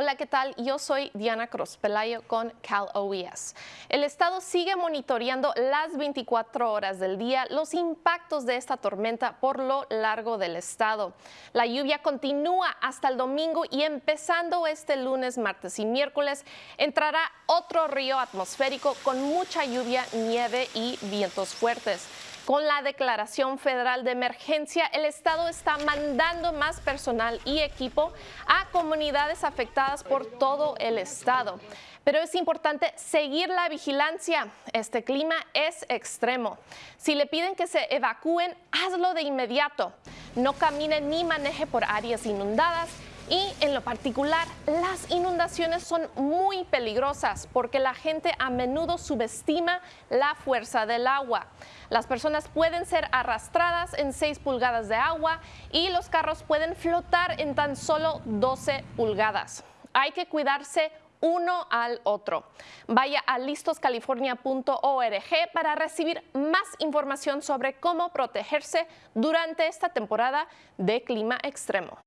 Hola, ¿qué tal? Yo soy Diana Cruz Pelayo con Cal OES. El estado sigue monitoreando las 24 horas del día los impactos de esta tormenta por lo largo del estado. La lluvia continúa hasta el domingo y empezando este lunes, martes y miércoles entrará otro río atmosférico con mucha lluvia, nieve y vientos fuertes. Con la declaración federal de emergencia, el Estado está mandando más personal y equipo a comunidades afectadas por todo el Estado. Pero es importante seguir la vigilancia. Este clima es extremo. Si le piden que se evacúen, hazlo de inmediato. No camine ni maneje por áreas inundadas y en lo particular, las inundaciones son muy peligrosas porque la gente a menudo subestima la fuerza del agua. Las personas pueden ser arrastradas en 6 pulgadas de agua y los carros pueden flotar en tan solo 12 pulgadas. Hay que cuidarse uno al otro. Vaya a listoscalifornia.org para recibir más información sobre cómo protegerse durante esta temporada de clima extremo.